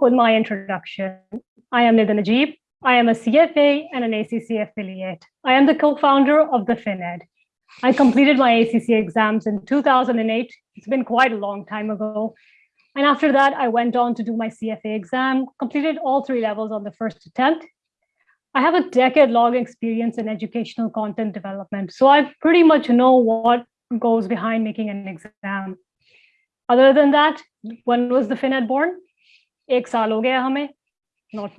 with my introduction. I am Nida Najib. I am a CFA and an ACCA affiliate. I am the co-founder of the FinEd. I completed my ACCA exams in 2008. It's been quite a long time ago. And after that, I went on to do my CFA exam, completed all three levels on the first attempt. I have a decade long experience in educational content development. So I pretty much know what goes behind making an exam. Other than that, when was the FinEd born? Ek saal ho gaya hame. Not,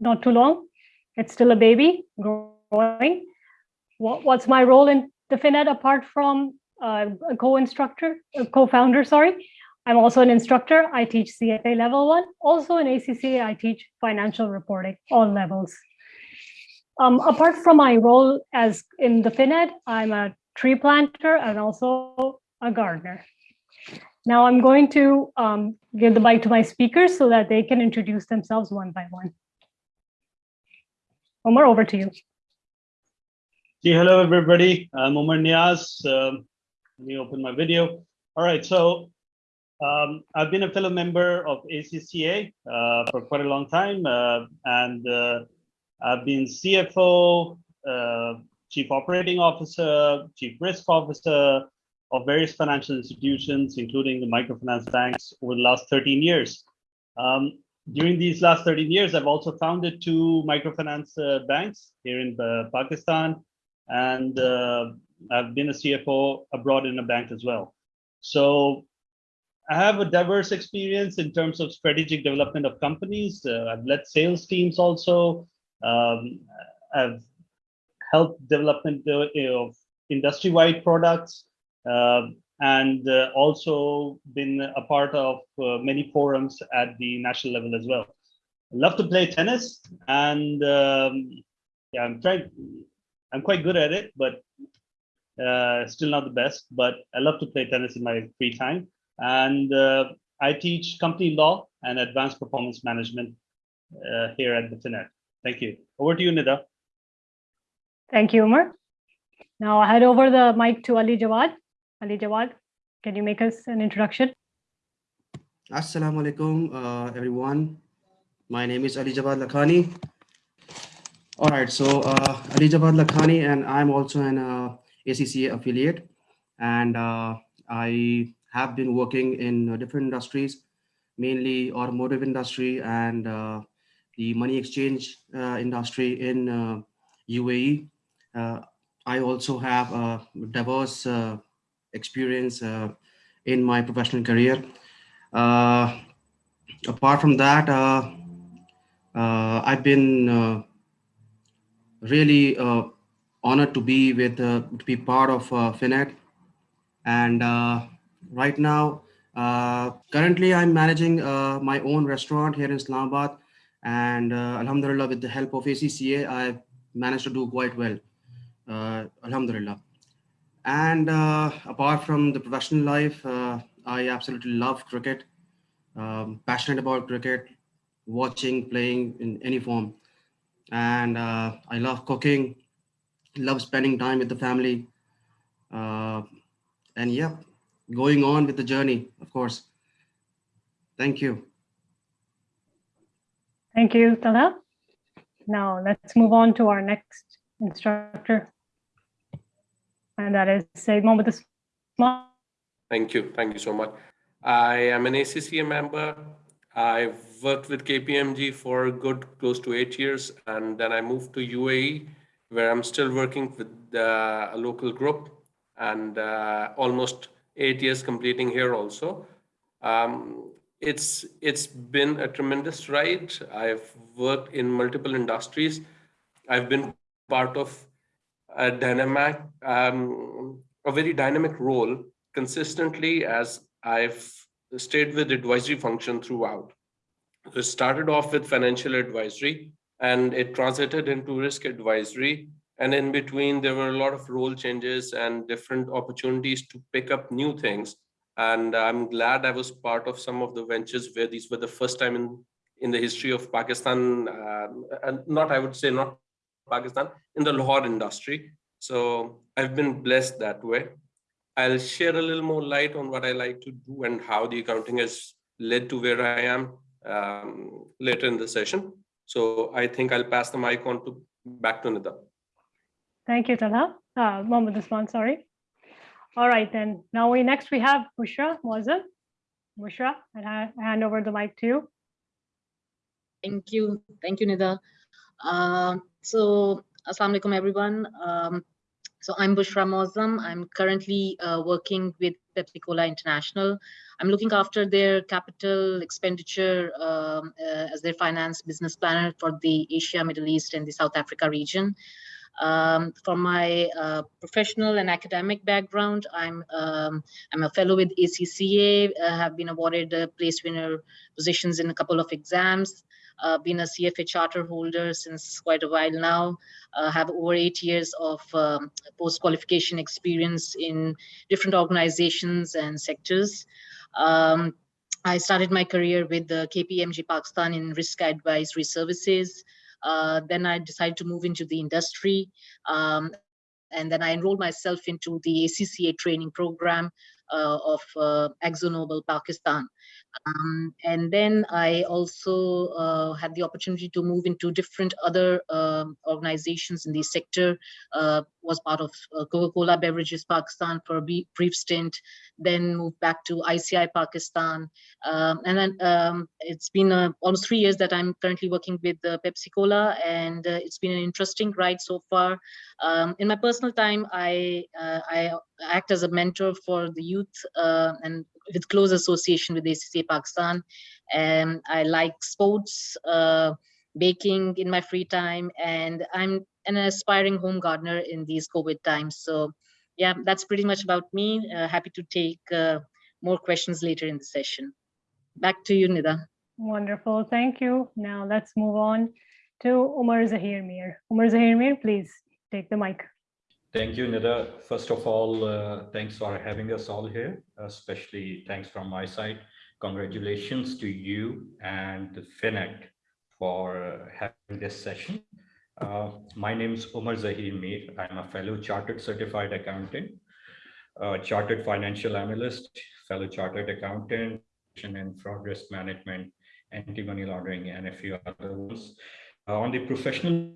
not too long. It's still a baby growing. What, what's my role in the FinEd apart from uh, a co-instructor, co-founder, sorry? I'm also an instructor. I teach CFA level one. Also in ACCA, I teach financial reporting, all levels. Um, apart from my role as in the FinEd, I'm a tree planter and also a gardener. Now I'm going to um, give the mic to my speakers so that they can introduce themselves one by one. Omar, over to you. See, hello, everybody. I'm Omar Niaz. Um, let me open my video. All right, so um, I've been a fellow member of ACCA uh, for quite a long time, uh, and uh, I've been CFO, uh, Chief Operating Officer, Chief Risk Officer of various financial institutions, including the microfinance banks over the last 13 years. Um, during these last 13 years, I've also founded two microfinance uh, banks here in uh, Pakistan, and I've been a CFO abroad in a bank as well. So I have a diverse experience in terms of strategic development of companies. Uh, I've led sales teams also. Um, I've helped development of industry-wide products uh, and uh, also been a part of uh, many forums at the national level as well. I love to play tennis and um, yeah, I'm trying, I'm quite good at it, but uh, still not the best, but I love to play tennis in my free time. And uh, I teach company law and advanced performance management uh, here at the FinEd. Thank you. Over to you, Nida. Thank you, Umar. Now I head over the mic to Ali Jawad. Ali Jawad, can you make us an introduction? Assalamu alaikum, uh, everyone. My name is Ali Jawad Lakhani. All right, so uh, Ali Jawad Lakhani, and I'm also an uh, ACCA affiliate. And uh, I have been working in uh, different industries, mainly automotive industry and uh, the money exchange uh, industry in UAE. I also have a diverse experience in my professional career. apart from that, I've been really honored to be with to be part of uh, FinEd and uh, right now, uh, currently I'm managing uh, my own restaurant here in Islamabad and uh, Alhamdulillah with the help of ACCA, I've managed to do quite well. Uh, Alhamdulillah. And uh, apart from the professional life, uh, I absolutely love cricket, um, passionate about cricket, watching, playing in any form. And I love cooking, love spending time with the family. and yeah, going on with the journey, of course. Thank you. Thank you, Talha. Now let's move on to our next instructor. And that is Said Mohammed. Thank you. Thank you so much. I am an ACCA member. I've worked with KPMG for a good close to eight years. And then I moved to UAE, where I'm still working with uh, a local group and uh, almost eight years completing here also. Um, it's it's been a tremendous ride. I've worked in multiple industries. I've been part of a dynamic, um, a very dynamic role consistently as I've stayed with advisory function throughout. So it started off with financial advisory and it transited into risk advisory and in between, there were a lot of role changes and different opportunities to pick up new things. And I'm glad I was part of some of the ventures where these were the first time in, in the history of Pakistan, uh, and not, I would say not Pakistan, in the Lahore industry. So I've been blessed that way. I'll share a little more light on what I like to do and how the accounting has led to where I am. um, later in the session. So I think I'll pass the mic on to back to Nida. Thank you, Talha. Uh, Mohammed Usman, sorry. All right, then. Now we next we have Bushra Moazzam. Bushra, and I hand over the mic to you. Thank you. Thank you, Nida. Um, so, Assalamu alaikum, everyone. Um, so I'm Bushra Moazzam. I'm currently uh, working with Pepsi Cola International. I'm looking after their capital expenditure um, uh, as their finance business planner for the Asia, Middle East, and the South Africa region. Um, for my uh, professional and academic background, I'm um, I'm a fellow with ACCA. uh, have been awarded uh, place winner positions in a couple of exams. Uh, been a CFA charter holder since quite a while now. Uh, have over eight years of um, post qualification experience in different organizations and sectors. Um, I started my career with the KPMG Pakistan in risk advisory services. Uh, then I decided to move into the industry. Um, and then I enrolled myself into the ACCA training program of uh, ExxonMobil Pakistan. Um, and then I also uh, had the opportunity to move into different other um, organizations in the sector, uh, was part of uh, Coca-Cola Beverages Pakistan for a brief stint, then moved back to ICI Pakistan. Um, and then um, it's been uh, almost three years that I'm currently working with uh, Pepsi Cola, and uh, it's been an interesting ride so far. Um, in my personal time, I, uh, I act as a mentor for the youth uh, and with close association with ACCA Pakistan. And I like sports, uh, baking in my free time, and I'm an aspiring home gardener in these COVID times. So yeah, that's pretty much about me. Uh, happy to take uh, more questions later in the session. Back to you, Nida. Wonderful, thank you. Now let's move on to Umar Zahir Mir. Umar Zahir Mir, please take the mic. Thank you, Nida. First of all, uh, thanks for having us all here, especially thanks from my side. Congratulations to you and the FinEd for uh, having this session. Uh, my name is Umar Zahir Mir. I'm a fellow chartered certified accountant, uh, chartered financial analyst, fellow chartered accountant, and fraud risk management, anti-money laundering, and a few other ones. Uh, on the professional,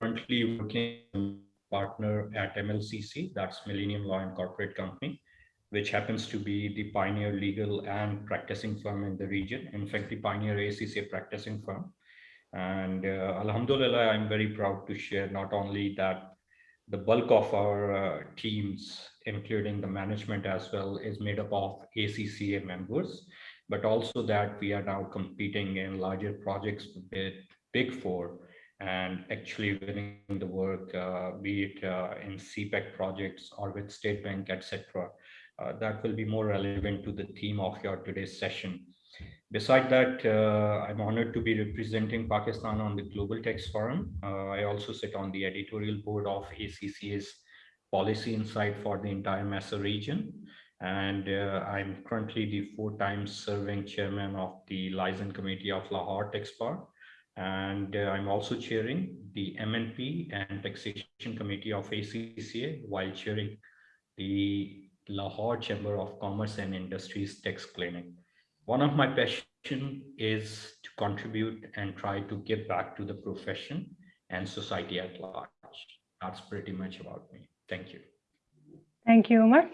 currently working partner at MLCC, that's Millennium Law and Corporate Company, which happens to be the pioneer legal and practicing firm in the region. In fact, the pioneer ACCA practicing firm. And uh, Alhamdulillah, I'm very proud to share not only that the bulk of our uh, teams, including the management as well, is made up of ACCA members, but also that we are now competing in larger projects with Big Four and actually winning the work, uh, be it uh, in CPEC projects or with State Bank, etc. Uh, that will be more relevant to the theme of your today's session. Beside that, uh, I'm honored to be representing Pakistan on the Global Tax Forum. Uh, I also sit on the editorial board of ACCA's Policy Insight for the entire MESA region. And uh, I'm currently the four times serving chairman of the Liaison Committee of Lahore Tax Bar. And uh, I'm also chairing the MNP and Taxation Committee of ACCA while chairing the Lahore Chamber of Commerce and Industries Tax Clinic. One of my passion is to contribute and try to give back to the profession and society at large. That's pretty much about me. Thank you. Thank you, Umar.